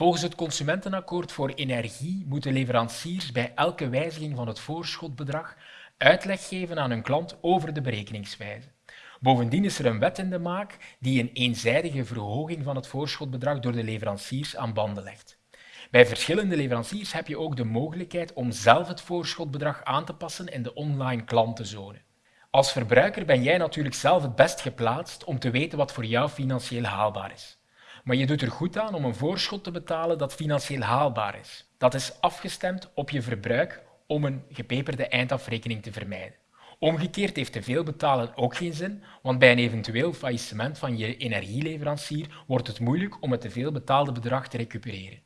Volgens het Consumentenakkoord voor Energie moeten leveranciers bij elke wijziging van het voorschotbedrag uitleg geven aan hun klant over de berekeningswijze. Bovendien is er een wet in de maak die een eenzijdige verhoging van het voorschotbedrag door de leveranciers aan banden legt. Bij verschillende leveranciers heb je ook de mogelijkheid om zelf het voorschotbedrag aan te passen in de online klantenzone. Als verbruiker ben jij natuurlijk zelf het best geplaatst om te weten wat voor jou financieel haalbaar is. Maar je doet er goed aan om een voorschot te betalen dat financieel haalbaar is. Dat is afgestemd op je verbruik om een gepeperde eindafrekening te vermijden. Omgekeerd heeft te veel betalen ook geen zin, want bij een eventueel faillissement van je energieleverancier wordt het moeilijk om het te veel betaalde bedrag te recupereren.